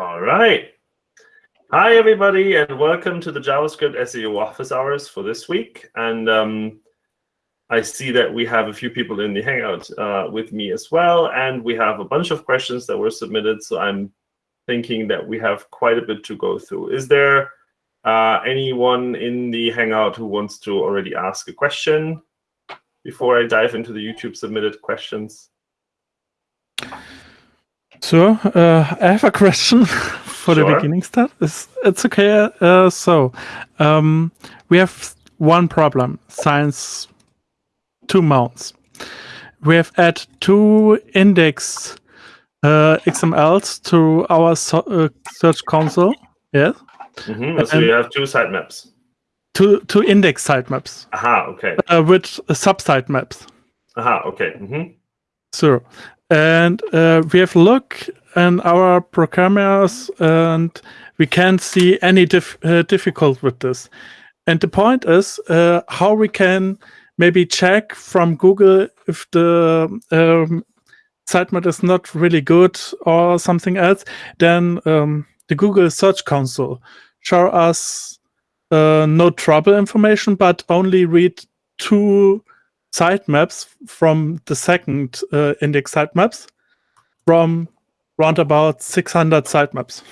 All right. Hi, everybody, and welcome to the JavaScript SEO office hours for this week. And um, I see that we have a few people in the Hangout uh, with me as well, and we have a bunch of questions that were submitted. So I'm thinking that we have quite a bit to go through. Is there uh, anyone in the Hangout who wants to already ask a question before I dive into the YouTube submitted questions? So uh, I have a question for sure. the beginning start. It's, it's okay. Uh, so um, we have one problem, science two mounts. We have add two index uh, XMLs to our so, uh, search console. Yes. Mm -hmm. So you have two sitemaps. Two two index sitemaps. Aha. Okay. Uh, with sub sitemaps. Aha. Okay. Mm -hmm. So and uh, we have look in our programmers and we can't see any dif uh, difficult with this. And the point is uh, how we can maybe check from Google if the um, sitemap is not really good or something else, then um, the Google Search Console show us uh, no trouble information, but only read two sitemaps from the second uh, index sitemaps from round about 600 sitemaps.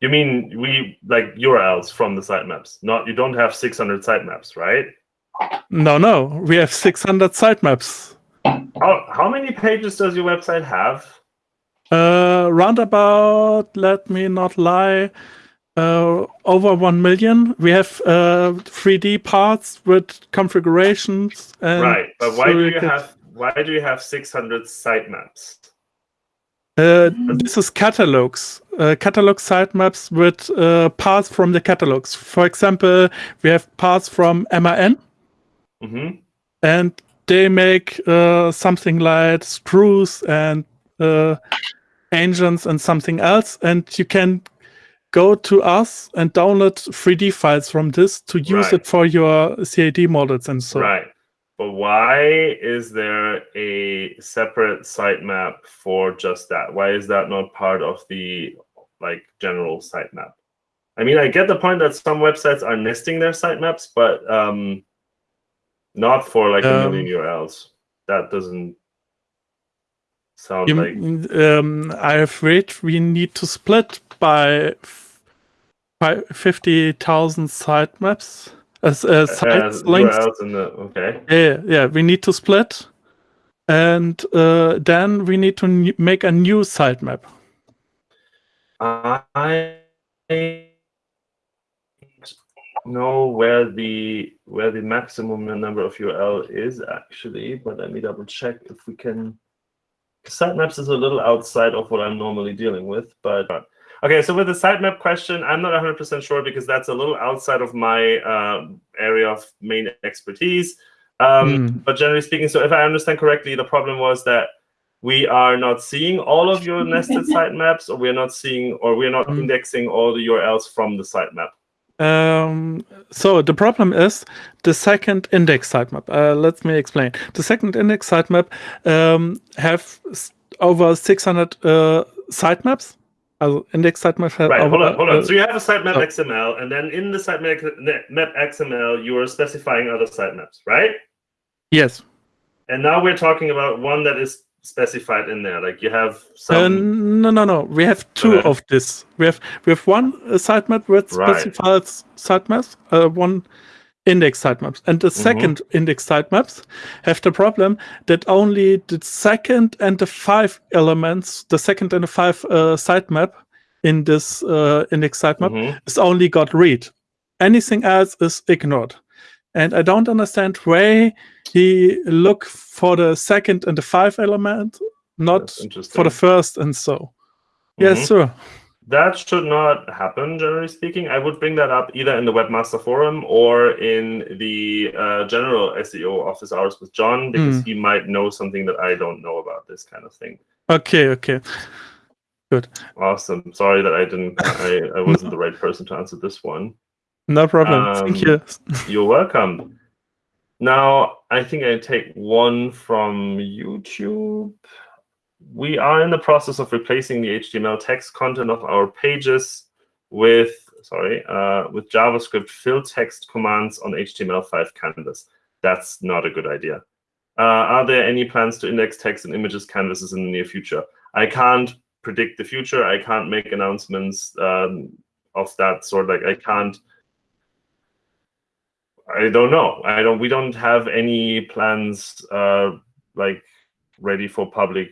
You mean we like URLs from the sitemaps? Not you don't have 600 sitemaps, right? No, no, we have 600 sitemaps. How how many pages does your website have? Uh, round about, let me not lie, uh, over 1 million. We have uh, 3D parts with configurations. right, but why so do you have why do you have 600 sitemaps? Uh, this is catalogs, uh, catalog sitemaps with uh, parts from the catalogs. For example, we have parts from MAN, mm -hmm. and they make uh, something like screws and uh, engines and something else, and you can go to us and download 3D files from this to use right. it for your CAD models and so. Right. But why is there a separate sitemap for just that? Why is that not part of the like general sitemap? I mean, I get the point that some websites are nesting their sitemaps, but um, not for like um, a million URLs. That doesn't sound you, like. Um, I have read we need to split by 50,000 sitemaps. As uh, sites uh, links. The, okay. Yeah, yeah. We need to split, and uh, then we need to make a new sitemap. I know where the where the maximum number of URL is actually, but let me double check if we can. Sitemaps is a little outside of what I'm normally dealing with, but Okay, so with the sitemap question, I'm not 100% sure because that's a little outside of my uh, area of main expertise. Um, mm. But generally speaking, so if I understand correctly, the problem was that we are not seeing all of your nested sitemaps, or we're not seeing, or we're not mm. indexing all the URLs from the sitemap. Um, so the problem is the second index sitemap. Uh, let me explain. The second index sitemap um, have over 600 uh, sitemaps also index sitemap. Right, hold on, hold on. Uh, so you have a sitemap oh. XML, and then in the sitemap XML, you are specifying other sitemaps, right? Yes. And now we're talking about one that is specified in there. Like you have some. Uh, no, no, no. We have two okay. of this. We have we have one uh, sitemap with specified right. sitemaps. Uh, one index sitemaps. And the 2nd mm -hmm. index sitemaps have the problem that only the second and the five elements, the second and the five uh, sitemap in this uh, index sitemap mm -hmm. is only got read. Anything else is ignored. And I don't understand why he look for the second and the five element, not for the first and so. Mm -hmm. Yes, sir. That should not happen, generally speaking. I would bring that up either in the Webmaster Forum or in the uh, general SEO office hours with John, because mm. he might know something that I don't know about this kind of thing. Okay, okay. Good. Awesome. Sorry that I didn't, I, I wasn't the right person to answer this one. No problem. Um, Thank you. you're welcome. Now, I think I take one from YouTube. We are in the process of replacing the HTML text content of our pages with, sorry, uh, with JavaScript fill text commands on HTML5 canvas. That's not a good idea. Uh, are there any plans to index text and images canvases in the near future? I can't predict the future. I can't make announcements um, of that sort. Like I can't. I don't know. I don't. We don't have any plans uh, like ready for public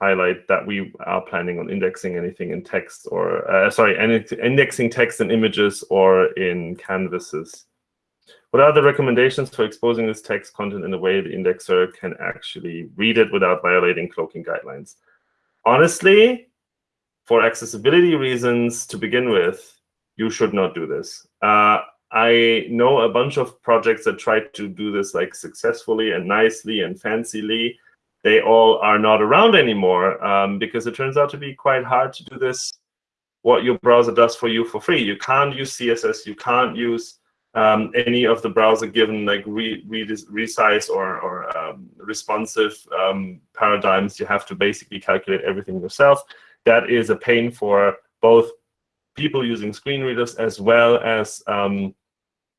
highlight that we are planning on indexing anything in text or uh, sorry, indexing text and images or in canvases. What are the recommendations for exposing this text content in a way the indexer can actually read it without violating cloaking guidelines? Honestly, for accessibility reasons to begin with, you should not do this. Uh, I know a bunch of projects that tried to do this like successfully and nicely and fancily. They all are not around anymore um, because it turns out to be quite hard to do this, what your browser does for you for free. You can't use CSS. You can't use um, any of the browser given like re, re resize or, or um, responsive um, paradigms. You have to basically calculate everything yourself. That is a pain for both people using screen readers as well as um,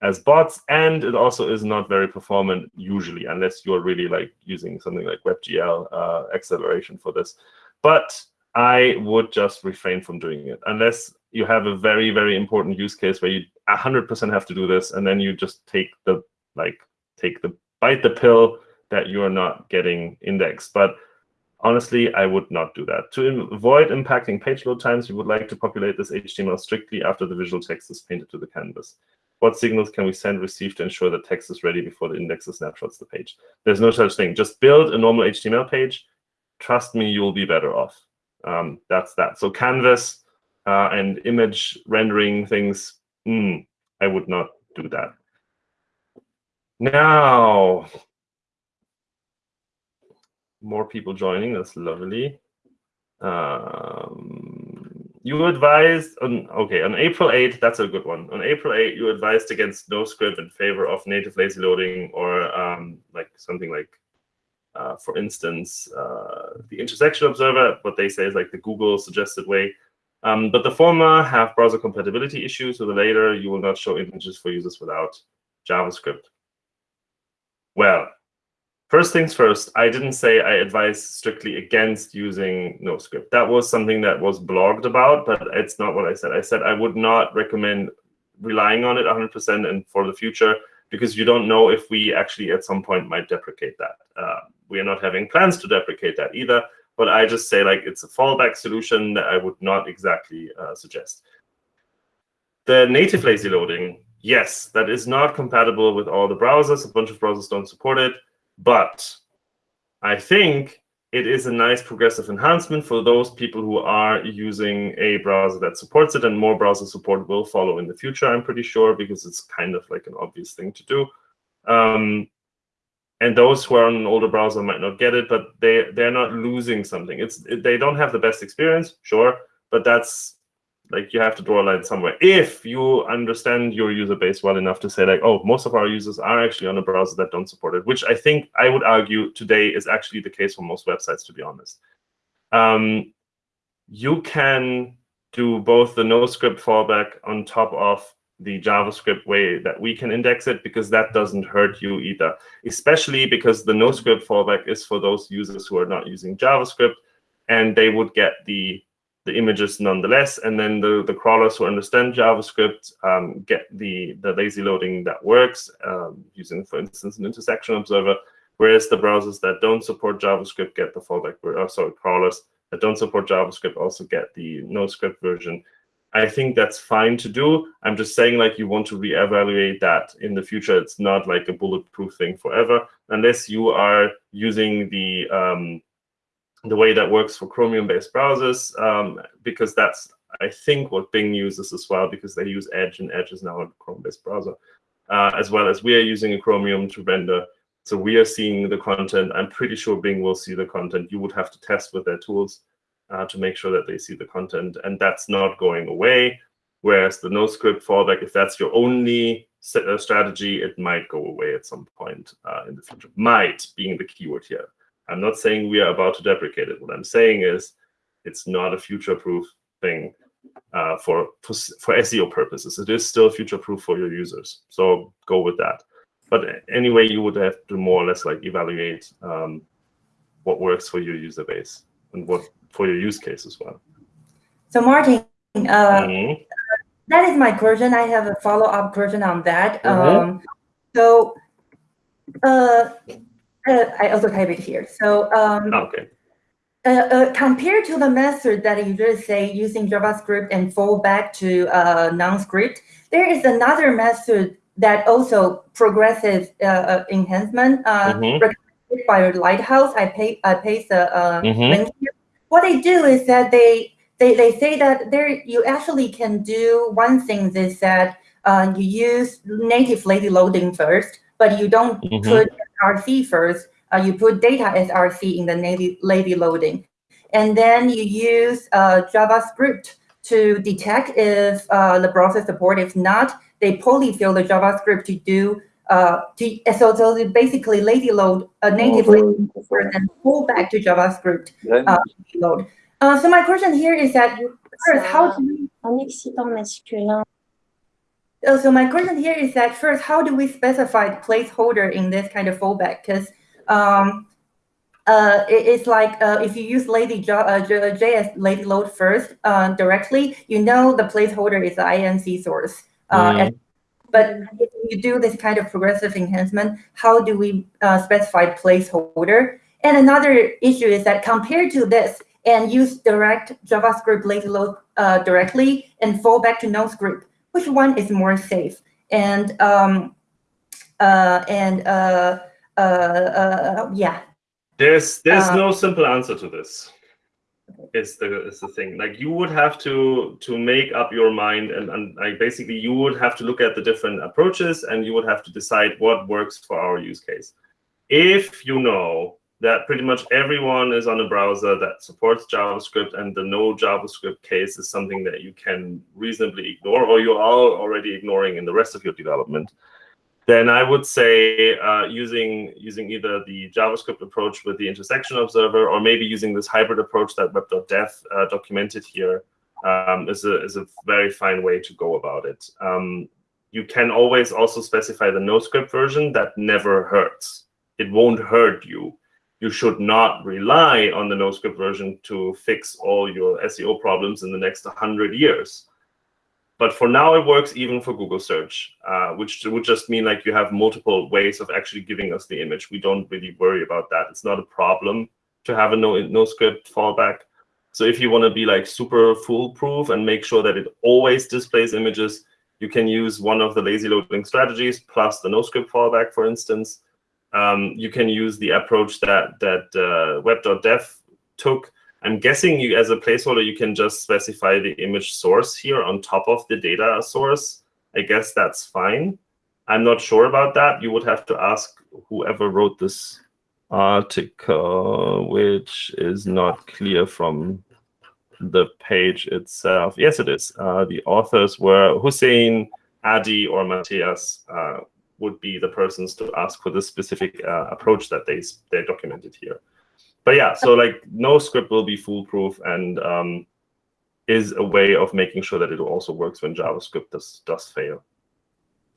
as bots, and it also is not very performant usually, unless you're really like using something like WebGL uh, acceleration for this. But I would just refrain from doing it unless you have a very, very important use case where you 100% have to do this, and then you just take the like take the bite the pill that you are not getting indexed. But honestly, I would not do that. To avoid impacting page load times, we would like to populate this HTML strictly after the visual text is painted to the canvas. What signals can we send, receive to ensure that text is ready before the index indexer snapshots the page? There's no such thing. Just build a normal HTML page. Trust me, you'll be better off. Um, that's that. So Canvas uh, and image rendering things, mm, I would not do that. Now, more people joining. That's lovely. Um, you advised on okay on April 8th. That's a good one. On April 8th, you advised against NoScript in favor of native lazy loading or um, like something like, uh, for instance, uh, the intersection observer. What they say is like the Google suggested way. Um, but the former have browser compatibility issues, so the later you will not show images for users without JavaScript. Well, First things first, I didn't say I advise strictly against using NoScript. That was something that was blogged about, but it's not what I said. I said I would not recommend relying on it 100% and for the future because you don't know if we actually at some point might deprecate that. Uh, we are not having plans to deprecate that either, but I just say like it's a fallback solution that I would not exactly uh, suggest. The native lazy loading, yes, that is not compatible with all the browsers. A bunch of browsers don't support it. But I think it is a nice progressive enhancement for those people who are using a browser that supports it, and more browser support will follow in the future, I'm pretty sure, because it's kind of like an obvious thing to do. Um, and those who are on an older browser might not get it, but they they're not losing something. It's they don't have the best experience, sure, but that's like you have to draw a line somewhere. If you understand your user base well enough to say like, oh, most of our users are actually on a browser that don't support it, which I think I would argue today is actually the case for most websites, to be honest. Um, you can do both the NoScript fallback on top of the JavaScript way that we can index it, because that doesn't hurt you either, especially because the NoScript fallback is for those users who are not using JavaScript, and they would get the the images nonetheless. And then the, the crawlers who understand JavaScript um, get the, the lazy loading that works um, using, for instance, an intersection observer, whereas the browsers that don't support JavaScript get the fallback, uh, sorry, crawlers that don't support JavaScript also get the NoScript version. I think that's fine to do. I'm just saying like you want to reevaluate that in the future. It's not like a bulletproof thing forever, unless you are using the um, the way that works for Chromium-based browsers, um, because that's, I think, what Bing uses as well, because they use Edge, and Edge is now a Chrome-based browser, uh, as well as we are using a Chromium to render. So we are seeing the content. I'm pretty sure Bing will see the content. You would have to test with their tools uh, to make sure that they see the content, and that's not going away. Whereas the NoScript fallback, if that's your only uh, strategy, it might go away at some point uh, in the future. Might being the keyword here. I'm not saying we are about to deprecate it. What I'm saying is it's not a future-proof thing uh, for, for, for SEO purposes. It is still future-proof for your users. So go with that. But anyway, you would have to more or less like evaluate um, what works for your user base and what for your use case as well. So Martin, uh, mm -hmm. that is my question. I have a follow-up question on that. Mm -hmm. um, so uh, uh, I also type it here. So um, okay. Uh, uh, compared to the method that you just say using JavaScript and fall back to uh, non-script, there is another method that also progressive uh, uh, enhancement mm -hmm. recommended by Lighthouse. I pay I paste the mm -hmm. link here. What they do is that they they they say that there you actually can do one thing is that you use native lazy loading first, but you don't mm -hmm. put RC first. Uh, you put data as RC in the lazy loading. And then you use uh, JavaScript to detect if uh, the browser support. If not, they polyfill the JavaScript to do uh, to so, so basically lazy load a native oh, lazy and pull back to JavaScript uh, load. Uh, so my question here is that first, how do we uh, so my question here is that first, how do we specify the placeholder in this kind of fallback? Because um, uh, it, it's like uh, if you use lazy uh, JS lazy load first uh, directly, you know the placeholder is the img source. Uh, mm. but if you do this kind of progressive enhancement, how do we uh, specify placeholder? And another issue is that compared to this and use direct JavaScript lazy load directly and fall back to no script, which one is more safe? And um, uh, and uh, uh, uh, yeah. There's there's uh, no simple answer to this. Is the is the thing like you would have to to make up your mind and and like basically you would have to look at the different approaches and you would have to decide what works for our use case. If you know that pretty much everyone is on a browser that supports JavaScript and the no JavaScript case is something that you can reasonably ignore or you are already ignoring in the rest of your development, then I would say uh, using using either the JavaScript approach with the intersection observer or maybe using this hybrid approach that web.dev uh, documented here um, is a, is a very fine way to go about it. Um, you can always also specify the no script version that never hurts. It won't hurt you you should not rely on the NoScript version to fix all your SEO problems in the next 100 years. But for now, it works even for Google search, uh, which would just mean like you have multiple ways of actually giving us the image. We don't really worry about that. It's not a problem to have a no, no script fallback. So if you want to be like super foolproof and make sure that it always displays images, you can use one of the lazy loading strategies plus the no script fallback, for instance um, you can use the approach that that uh, web.dev took. I'm guessing you, as a placeholder, you can just specify the image source here on top of the data source. I guess that's fine. I'm not sure about that. You would have to ask whoever wrote this article, which is not clear from the page itself. Yes, it is. Uh, the authors were Houssein, Addy, or Mathias. Uh, would be the persons to ask for this specific uh, approach that they they documented here. But yeah, so like no script will be foolproof and um, is a way of making sure that it also works when JavaScript does does fail.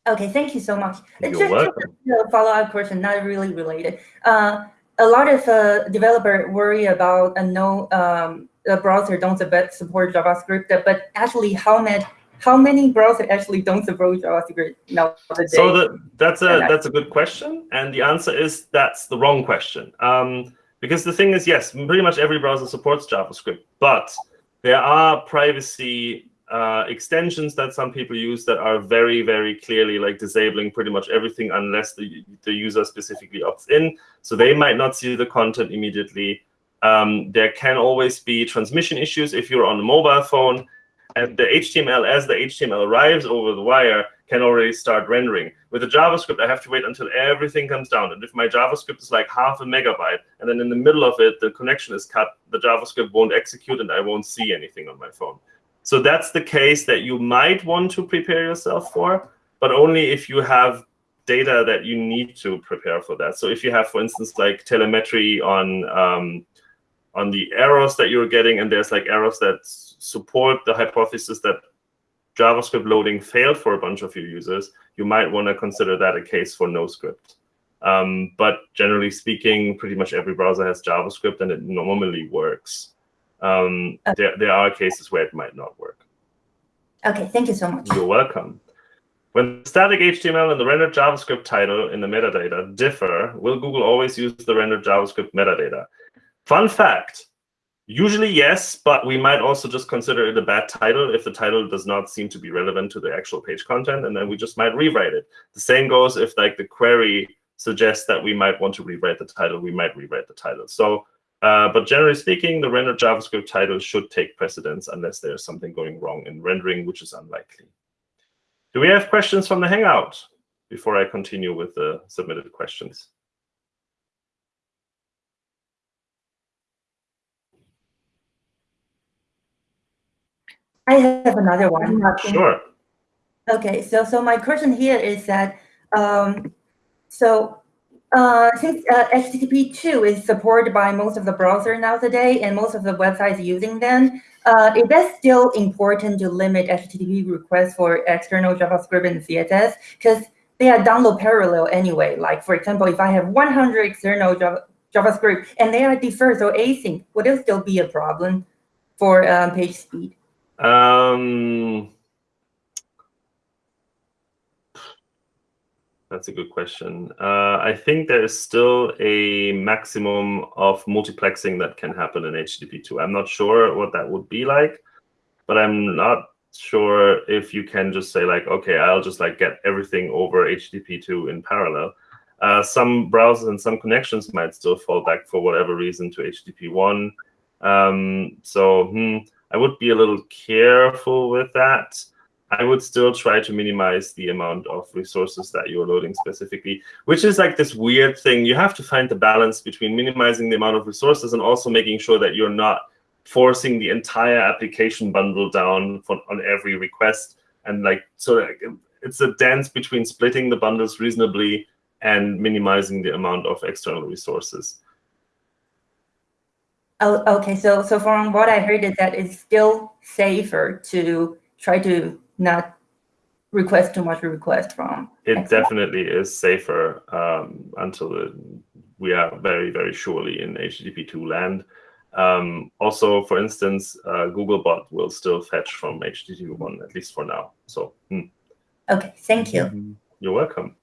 Okay, thank you so much. You're Just welcome. a follow-up question, not really related. Uh, a lot of uh, developer worry about a no um, the browser don't support JavaScript, but actually how many how many browsers actually don't support JavaScript nowadays? So the, that's a that's a good question, and the answer is that's the wrong question. Um, because the thing is, yes, pretty much every browser supports JavaScript, but there are privacy uh, extensions that some people use that are very, very clearly like disabling pretty much everything unless the, the user specifically opts in. So they might not see the content immediately. Um, there can always be transmission issues if you're on a mobile phone and the HTML, as the HTML arrives over the wire, can already start rendering. With the JavaScript, I have to wait until everything comes down. And if my JavaScript is like half a megabyte, and then in the middle of it, the connection is cut, the JavaScript won't execute, and I won't see anything on my phone. So that's the case that you might want to prepare yourself for, but only if you have data that you need to prepare for that. So if you have, for instance, like telemetry on um, on the errors that you're getting, and there's like errors that support the hypothesis that JavaScript loading failed for a bunch of your users, you might want to consider that a case for no script. Um, but generally speaking, pretty much every browser has JavaScript, and it normally works. Um, okay. there, there are cases where it might not work. Okay, thank you so much. You're welcome. When the static HTML and the rendered JavaScript title in the metadata differ, will Google always use the rendered JavaScript metadata? Fun fact, usually yes, but we might also just consider it a bad title if the title does not seem to be relevant to the actual page content, and then we just might rewrite it. The same goes if like the query suggests that we might want to rewrite the title, we might rewrite the title. So uh, but generally speaking, the rendered JavaScript title should take precedence unless there's something going wrong in rendering, which is unlikely. Do we have questions from the Hangout before I continue with the submitted questions? I have another one. Sure. Okay, so so my question here is that um, so uh, since uh, HTTP 2 is supported by most of the browsers now today and most of the websites using them, uh, it is still important to limit HTTP requests for external JavaScript and CSS because they are download parallel anyway. Like, for example, if I have 100 external Java, JavaScript and they are deferred or async, would it still be a problem for um, page speed? Um, That's a good question. Uh, I think there is still a maximum of multiplexing that can happen in HTTP2. I'm not sure what that would be like, but I'm not sure if you can just say like, okay, I'll just like get everything over HTTP2 in parallel. Uh, some browsers and some connections might still fall back for whatever reason to HTTP1. Um, so hmm, I would be a little careful with that. I would still try to minimize the amount of resources that you're loading specifically, which is like this weird thing. You have to find the balance between minimizing the amount of resources and also making sure that you're not forcing the entire application bundle down for, on every request. And like, so like, it's a dance between splitting the bundles reasonably and minimizing the amount of external resources. Oh, okay. So, so from what I heard is that it's still safer to try to not request too much request from. It definitely is safer um, until the, we are very, very surely in HTTP2 land. Um, also, for instance, uh, Googlebot will still fetch from HTTP1, at least for now. So, hmm. Okay, thank you. You're welcome.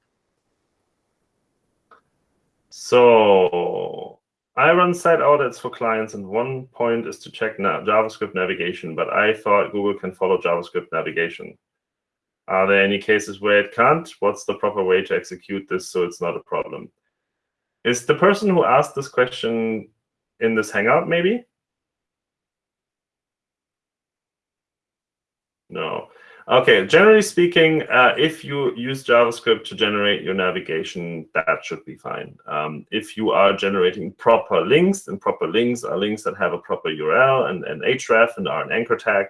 So I run site audits for clients, and one point is to check na JavaScript navigation, but I thought Google can follow JavaScript navigation. Are there any cases where it can't? What's the proper way to execute this so it's not a problem? Is the person who asked this question in this Hangout, maybe? No. Okay, generally speaking, uh, if you use JavaScript to generate your navigation, that should be fine. Um, if you are generating proper links, and proper links are links that have a proper URL and an href and are an anchor tag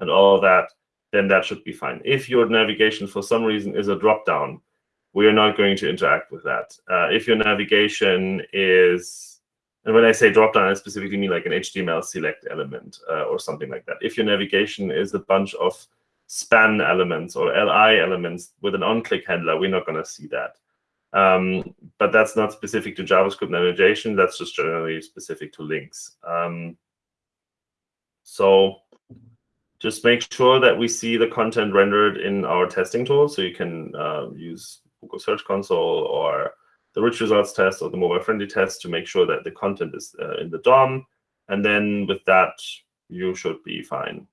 and all of that, then that should be fine. If your navigation for some reason is a dropdown, we are not going to interact with that. Uh, if your navigation is, and when I say dropdown, I specifically mean like an HTML select element uh, or something like that. If your navigation is a bunch of span elements or li elements with an on-click handler, we're not going to see that. Um, but that's not specific to JavaScript navigation. That's just generally specific to links. Um, so just make sure that we see the content rendered in our testing tool. So you can uh, use Google Search Console or the rich results test or the mobile friendly test to make sure that the content is uh, in the DOM. And then with that, you should be fine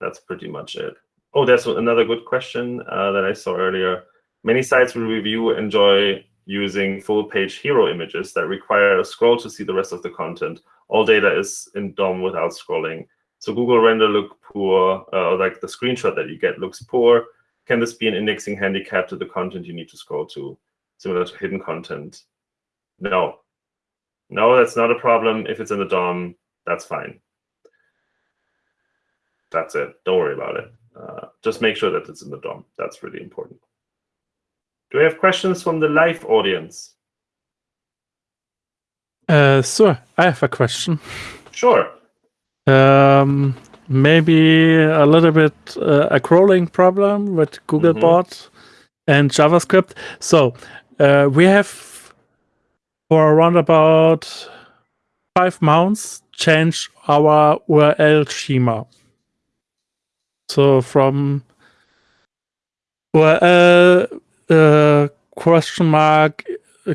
that's pretty much it. Oh, that's another good question uh, that I saw earlier. Many sites we review enjoy using full page hero images that require a scroll to see the rest of the content. All data is in DOM without scrolling. So Google render look poor, uh, like the screenshot that you get looks poor. Can this be an indexing handicap to the content you need to scroll to, similar to hidden content? No. No, that's not a problem. If it's in the DOM, that's fine that's it. Don't worry about it. Uh, just make sure that it's in the DOM. That's really important. Do we have questions from the live audience? Uh, so I have a question. Sure. Um, maybe a little bit uh, a crawling problem with Googlebot and JavaScript. So uh, we have for around about five months changed our URL schema. So from URL uh, question mark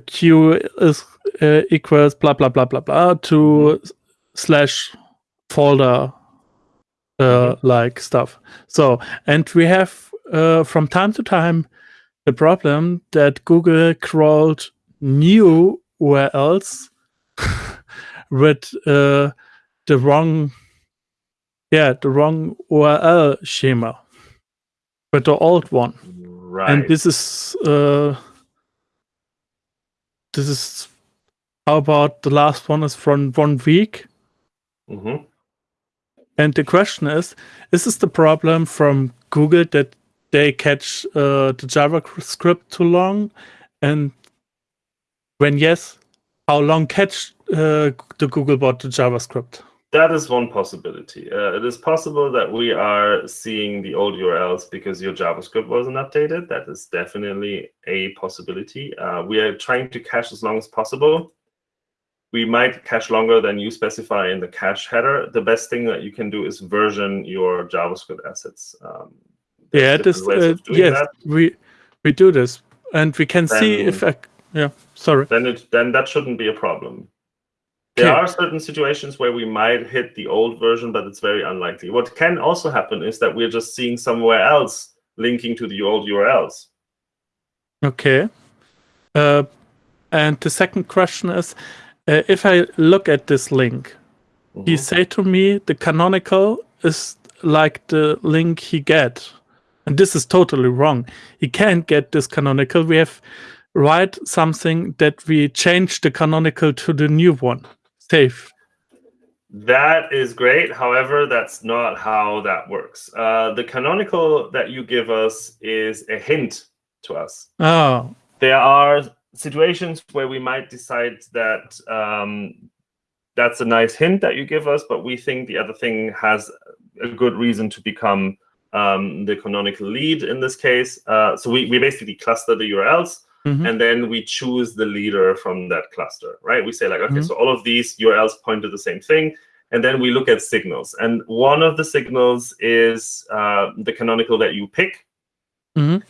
q is uh, equals blah blah blah blah blah to slash folder uh, like stuff. So and we have uh, from time to time the problem that Google crawled new URLs with uh, the wrong yeah the wrong URL schema but the old one Right. and this is uh this is how about the last one is from one week Mm -hmm. and the question is is this the problem from google that they catch uh, the javascript too long and when yes how long catch uh, the googlebot the javascript That is one possibility. Uh, it is possible that we are seeing the old URLs because your JavaScript wasn't updated. That is definitely a possibility. Uh, we are trying to cache as long as possible. We might cache longer than you specify in the cache header. The best thing that you can do is version your JavaScript assets. Um, yeah this uh, yes that. we we do this and we can see if I, yeah sorry then it then that shouldn't be a problem. There are certain situations where we might hit the old version, but it's very unlikely. What can also happen is that we're just seeing somewhere else linking to the old URLs. Okay. Uh, and the second question is, uh, if I look at this link, he Mhm. say to me the canonical is like the link he get, and this is totally wrong. He can't get this canonical. We have write something that we change the canonical to the new one. Save. That is great. However, that's not how that works. Uh, the canonical that you give us is a hint to us. Oh, there are situations where we might decide that um, that's a nice hint that you give us, but we think the other thing has a good reason to become um, the canonical lead in this case. Uh, so we, we basically cluster the URLs Mhm. and then we choose the leader from that cluster, right? We say like, okay, Mhm. so all of these URLs point to the same thing. And then we look at signals. And one of the signals is uh, the canonical that you pick. Mhm.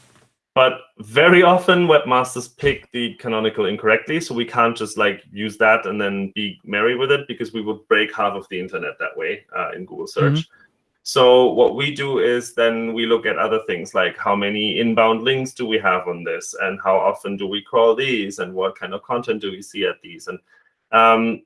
But very often webmasters pick the canonical incorrectly. So we can't just like use that and then be merry with it because we would break half of the internet that way uh, in Google search. So what we do is then we look at other things like how many inbound links do we have on this and how often do we crawl these and what kind of content do we see at these. And um,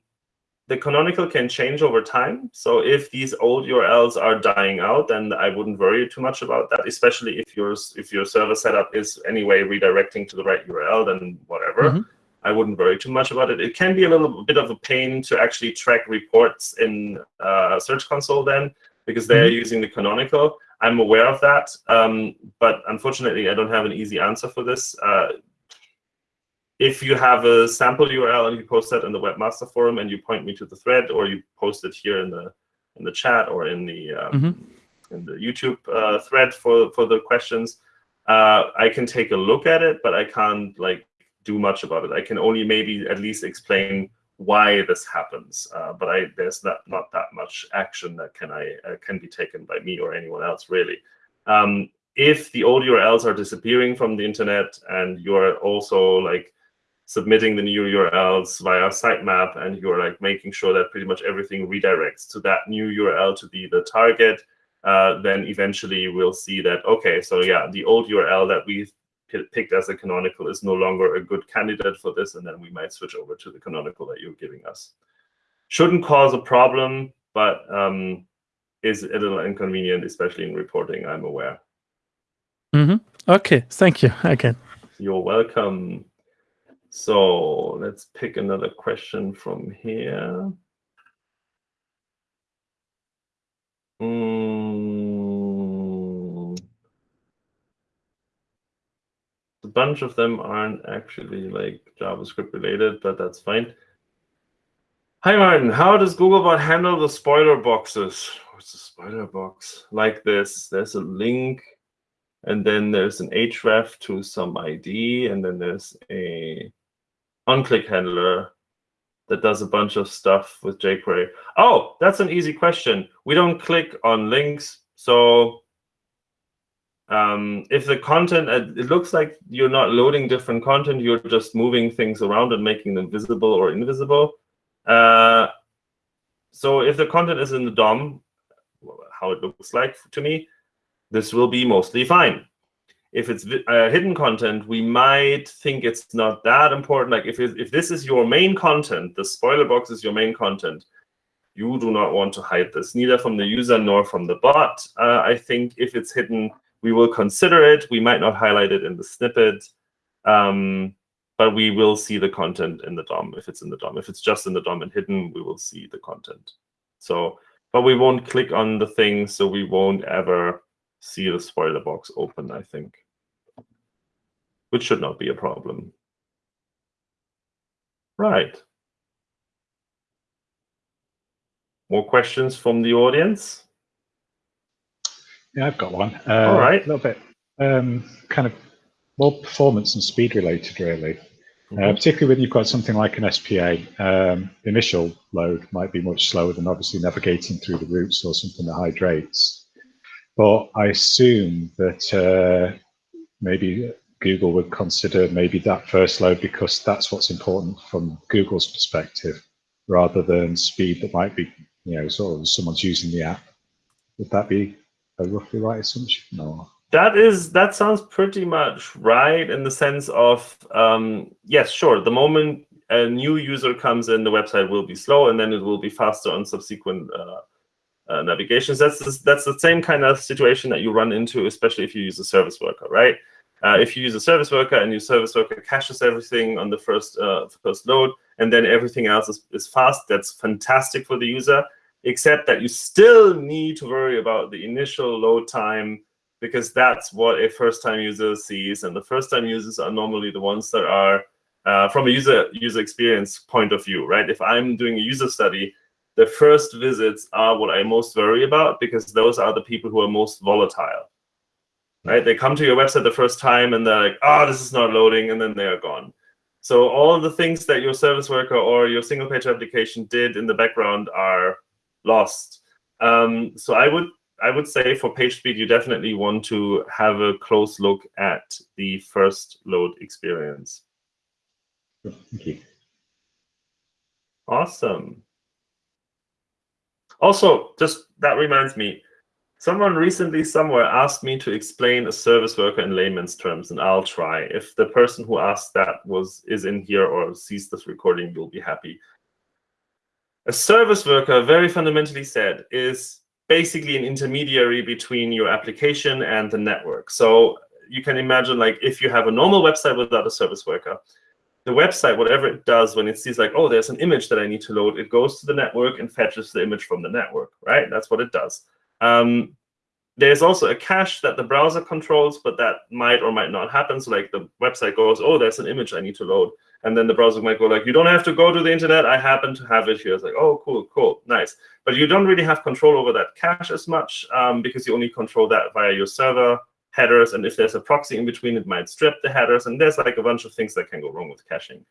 the canonical can change over time. So if these old URLs are dying out, then I wouldn't worry too much about that, especially if your if your server setup is anyway redirecting to the right URL, then whatever. Mhm. I wouldn't worry too much about it. It can be a little bit of a pain to actually track reports in uh, Search Console then, because they're using the canonical. I'm aware of that, um, but unfortunately, I don't have an easy answer for this. Uh, if you have a sample URL and you post that in the webmaster forum and you point me to the thread, or you post it here in the in the chat or in the um, Mhm. in the YouTube uh, thread for for the questions, uh, I can take a look at it, but I can't like do much about it. I can only maybe at least explain why this happens, uh, but I there's not not that much action that can I uh, can be taken by me or anyone else really. Um, if the old URLs are disappearing from the internet and you're also like submitting the new URLs via sitemap and you're like making sure that pretty much everything redirects to that new URL to be the target, uh, then eventually we'll see that, okay, so yeah, the old URL that we picked as a canonical is no longer a good candidate for this, and then we might switch over to the canonical that you're giving us. Shouldn't cause a problem, but um, is a little inconvenient, especially in reporting, I'm aware. okay. Thank you again. You're welcome. So let's pick another question from here. Mm. Bunch of them aren't actually like JavaScript related, but that's fine. Hi, Martin. How does Googlebot handle the spoiler boxes? What's a spoiler box? Like this. There's a link, and then there's an href to some ID, and then there's a onclick handler that does a bunch of stuff with jQuery. Oh, that's an easy question. We don't click on links, so um, if the content, uh, it looks like you're not loading different content, you're just moving things around and making them visible or invisible. Uh, so if the content is in the DOM, how it looks like to me, this will be mostly fine. If it's uh, hidden content, we might think it's not that important. Like if, it, if this is your main content, the spoiler box is your main content, you do not want to hide this, neither from the user nor from the bot. Uh, I think if it's hidden, we will consider it. We might not highlight it in the snippet, um, but we will see the content in the DOM if it's in the DOM. If it's just in the DOM and hidden, we will see the content. So, but we won't click on the thing, so we won't ever see the spoiler box open, I think, which should not be a problem. Right. More questions from the audience? Yeah, I've got one. Uh, All right. A little bit um, kind of more performance and speed related, really. Mm -hmm. uh, particularly when you've got something like an SPA, um, initial load might be much slower than obviously navigating through the routes or something that hydrates. But I assume that uh, maybe Google would consider maybe that first load because that's what's important from Google's perspective, rather than speed that might be, you know, sort of someone's using the app. Would that be a roughly right assumption? No. That is that sounds pretty much right in the sense of um, yes, sure. The moment a new user comes in, the website will be slow, and then it will be faster on subsequent uh, uh, navigations. That's the, that's the same kind of situation that you run into, especially if you use a service worker, right? Uh, if you use a service worker and your service worker caches everything on the first uh, first load, and then everything else is, is fast, that's fantastic for the user except that you still need to worry about the initial load time because that's what a first-time user sees. And the first-time users are normally the ones that are, uh, from a user user experience point of view, right? If I'm doing a user study, the first visits are what I most worry about because those are the people who are most volatile, right? They come to your website the first time and they're like, oh, this is not loading, and then they are gone. So all the things that your service worker or your single page application did in the background are lost. Um, so I would I would say for page speed, you definitely want to have a close look at the first load experience. Thank you. Awesome. Also, just that reminds me, someone recently somewhere asked me to explain a service worker in layman's terms, and I'll try. If the person who asked that was is in here or sees this recording, you'll be happy. A service worker, very fundamentally said, is basically an intermediary between your application and the network. So you can imagine like if you have a normal website without a service worker, the website, whatever it does when it sees like, oh, there's an image that I need to load, it goes to the network and fetches the image from the network, right? That's what it does. Um, there's also a cache that the browser controls, but that might or might not happen. So like the website goes, oh, there's an image I need to load. And then the browser might go like, you don't have to go to the internet. I happen to have it here. It's like, oh, cool, cool, nice. But you don't really have control over that cache as much um, because you only control that via your server headers. And if there's a proxy in between, it might strip the headers. And there's like a bunch of things that can go wrong with caching.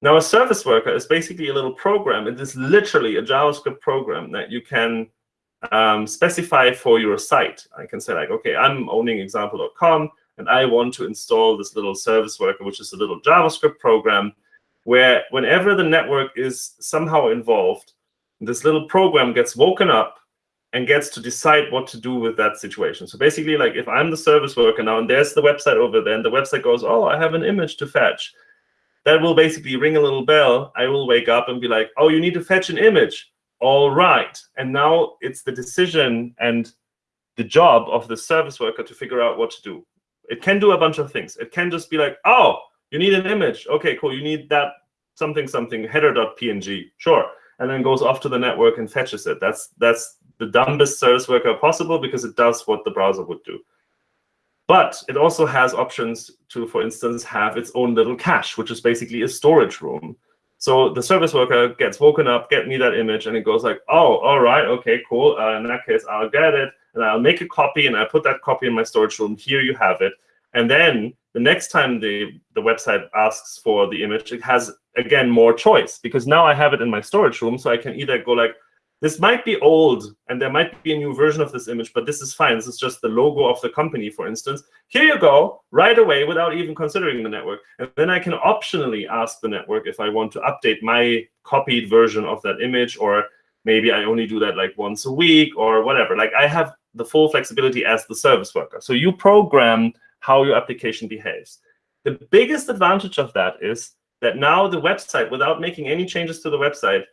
Now, a service worker is basically a little program. It is literally a JavaScript program that you can um, specify for your site. I can say like, okay, I'm owning example.com and I want to install this little service worker, which is a little JavaScript program where whenever the network is somehow involved, this little program gets woken up and gets to decide what to do with that situation. So basically, like if I'm the service worker now and there's the website over there and the website goes, oh, I have an image to fetch, that will basically ring a little bell. I will wake up and be like, oh, you need to fetch an image. All right. And now it's the decision and the job of the service worker to figure out what to do. It can do a bunch of things. It can just be like, oh, you need an image. OK, cool. You need that something, something, header.png. Sure. And then goes off to the network and fetches it. That's, that's the dumbest service worker possible because it does what the browser would do. But it also has options to, for instance, have its own little cache, which is basically a storage room. So the service worker gets woken up, get me that image, and it goes like, oh, all right, okay, cool. Uh, in that case, I'll get it, and I'll make a copy, and I put that copy in my storage room. Here you have it. And then the next time the, the website asks for the image, it has, again, more choice, because now I have it in my storage room, so I can either go like, this might be old and there might be a new version of this image, but this is fine. This is just the logo of the company, for instance. Here you go, right away, without even considering the network. And then I can optionally ask the network if I want to update my copied version of that image, or maybe I only do that like once a week or whatever. Like I have the full flexibility as the service worker. So you program how your application behaves. The biggest advantage of that is that now the website, without making any changes to the website,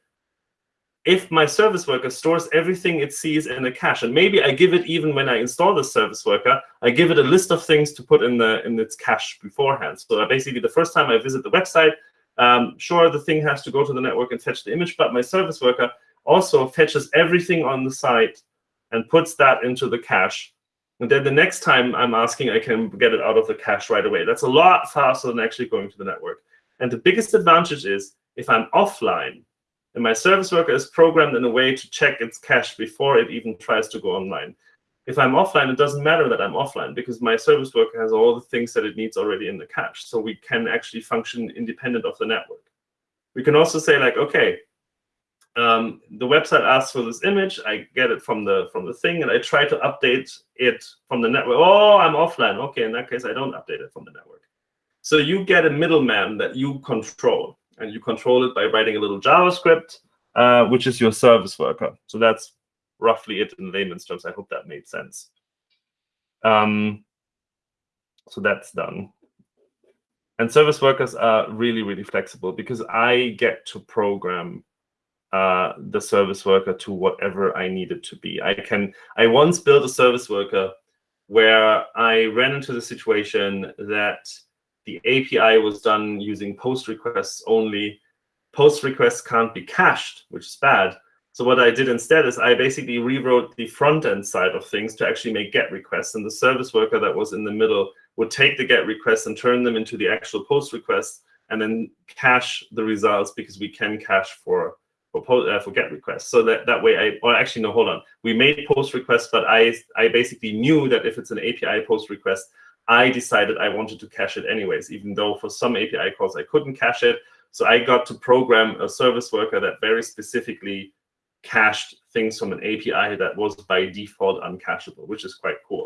if my service worker stores everything it sees in a cache, and maybe I give it even when I install the service worker, I give it a list of things to put in the in its cache beforehand. So basically, the first time I visit the website, um, sure, the thing has to go to the network and fetch the image, but my service worker also fetches everything on the site and puts that into the cache. And then the next time I'm asking, I can get it out of the cache right away. That's a lot faster than actually going to the network. And the biggest advantage is if I'm offline, and my service worker is programmed in a way to check its cache before it even tries to go online. If I'm offline, it doesn't matter that I'm offline because my service worker has all the things that it needs already in the cache. So we can actually function independent of the network. We can also say like, okay, um, the website asks for this image. I get it from the from the thing, and I try to update it from the network. Oh, I'm offline. Okay, in that case, I don't update it from the network. So you get a middleman that you control and you control it by writing a little JavaScript, uh, which is your service worker. So that's roughly it in layman's terms. I hope that made sense. Um, so that's done. And service workers are really, really flexible because I get to program uh, the service worker to whatever I need it to be. I can. I once built a service worker where I ran into the situation that the API was done using post requests only. Post requests can't be cached, which is bad. So what I did instead is I basically rewrote the front end side of things to actually make GET requests. And the service worker that was in the middle would take the GET requests and turn them into the actual post requests and then cache the results because we can cache for for, uh, for GET requests. So that, that way I, or actually, no, hold on. We made post requests, but I, I basically knew that if it's an API post request, I decided I wanted to cache it anyways, even though for some API calls I couldn't cache it. So I got to program a service worker that very specifically cached things from an API that was by default uncacheable, which is quite cool.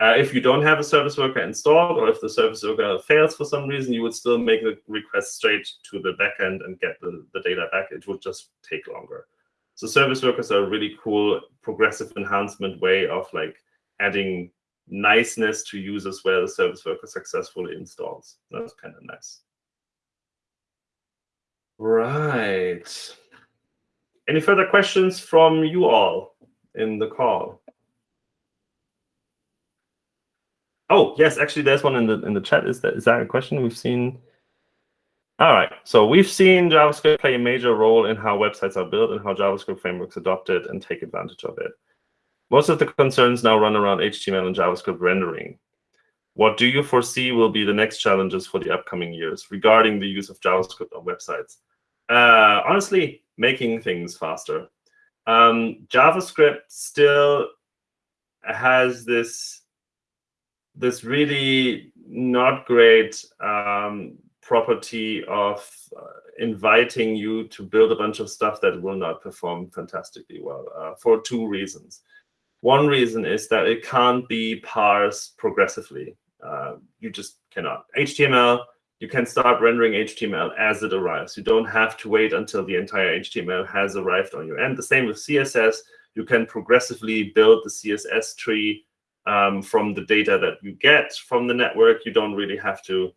Uh, if you don't have a service worker installed, or if the service worker fails for some reason, you would still make the request straight to the backend and get the, the data back. It would just take longer. So service workers are a really cool progressive enhancement way of like adding niceness to users where the service worker successfully installs. That's kind of nice. Right. Any further questions from you all in the call? Oh, yes, actually, there's one in the in the chat. Is that is that a question we've seen? All right, so we've seen JavaScript play a major role in how websites are built and how JavaScript frameworks adopt it and take advantage of it. Most of the concerns now run around HTML and JavaScript rendering. What do you foresee will be the next challenges for the upcoming years regarding the use of JavaScript on websites? Uh, honestly, making things faster. Um, JavaScript still has this this really not great um, property of uh, inviting you to build a bunch of stuff that will not perform fantastically well uh, for two reasons. One reason is that it can't be parsed progressively. Uh, you just cannot. HTML, you can start rendering HTML as it arrives. You don't have to wait until the entire HTML has arrived on your end. The same with CSS. You can progressively build the CSS tree um, from the data that you get from the network. You don't really have to,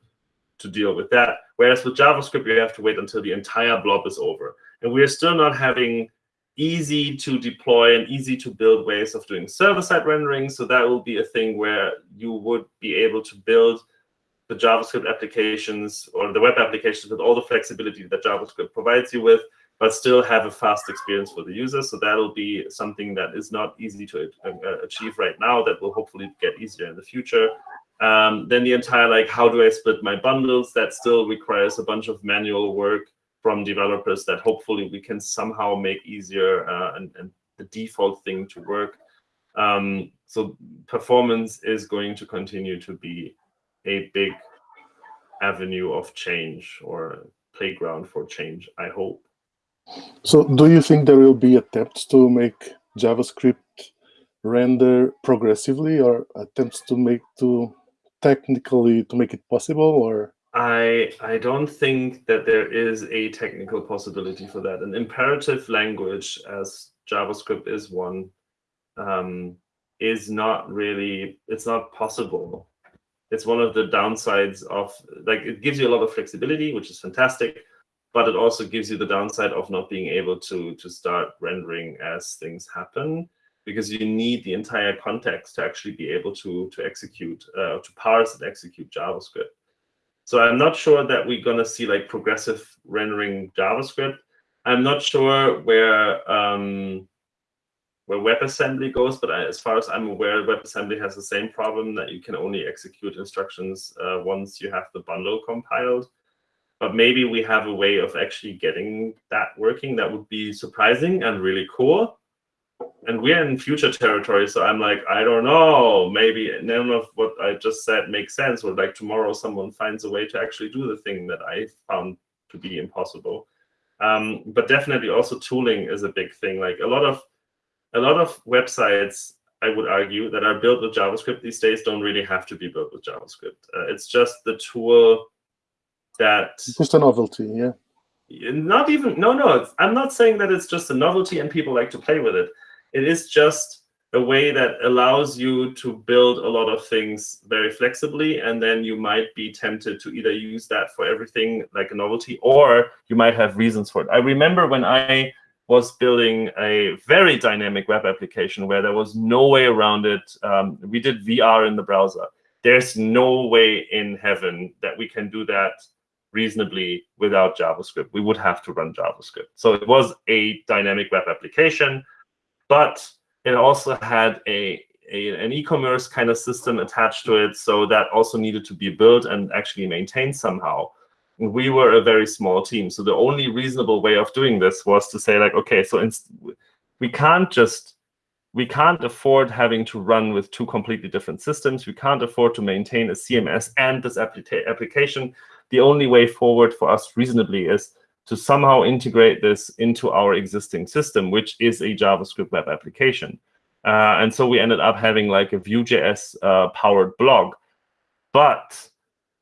to deal with that. Whereas with JavaScript, you have to wait until the entire blob is over. And we're still not having easy to deploy and easy to build ways of doing server-side rendering. So that will be a thing where you would be able to build the JavaScript applications or the web applications with all the flexibility that JavaScript provides you with, but still have a fast experience for the user. So that'll be something that is not easy to uh, achieve right now that will hopefully get easier in the future. Um, then the entire like, how do I split my bundles? That still requires a bunch of manual work from developers that hopefully we can somehow make easier uh, and, and, the default thing to work. Um, so performance is going to continue to be a big avenue of change or playground for change, I hope. So do you think there will be attempts to make JavaScript render progressively or attempts to make to technically to make it possible or I I don't think that there is a technical possibility for that. An imperative language, as JavaScript is one, um, is not really. It's not possible. It's one of the downsides of like it gives you a lot of flexibility, which is fantastic, but it also gives you the downside of not being able to to start rendering as things happen because you need the entire context to actually be able to to execute uh, to parse and execute JavaScript. So I'm not sure that we're going to see like progressive rendering JavaScript. I'm not sure where um, where WebAssembly goes, but I, as far as I'm aware, WebAssembly has the same problem that you can only execute instructions uh, once you have the bundle compiled. But maybe we have a way of actually getting that working. That would be surprising and really cool. And we're in future territory so i'm like i don't know. Maybe none of what i just said makes sense or like tomorrow someone finds a way to actually do the thing that i found to be impossible. Um, but definitely also tooling is a big thing. Like a lot of a lot of websites i would argue that are built with javascript these days don't really have to be built with javascript. Uh, it's just the tool that just a novelty yeah. Not even no no i'm not saying that it's just a novelty and people like to play with it. It is just a way that allows you to build a lot of things very flexibly and then you might be tempted to either use that for everything like a novelty or you might have reasons for it. I remember when i was building a very dynamic web application where there was no way around it. Um, we did vr in the browser. There's no way in heaven that we can do that reasonably without javascript we would have to run javascript so it was a dynamic web application but it also had a, a an e-commerce kind of system attached to it. So that also needed to be built and actually maintained somehow. we were a very small team. So the only reasonable way of doing this was to say like, okay, so we can't just we can't afford having to run with two completely different systems. We can't afford to maintain a CMS and this application. The only way forward for us reasonably is to somehow integrate this into our existing system, which is a JavaScript web application. Uh, and so we ended up having like a Vue.js uh, powered blog. But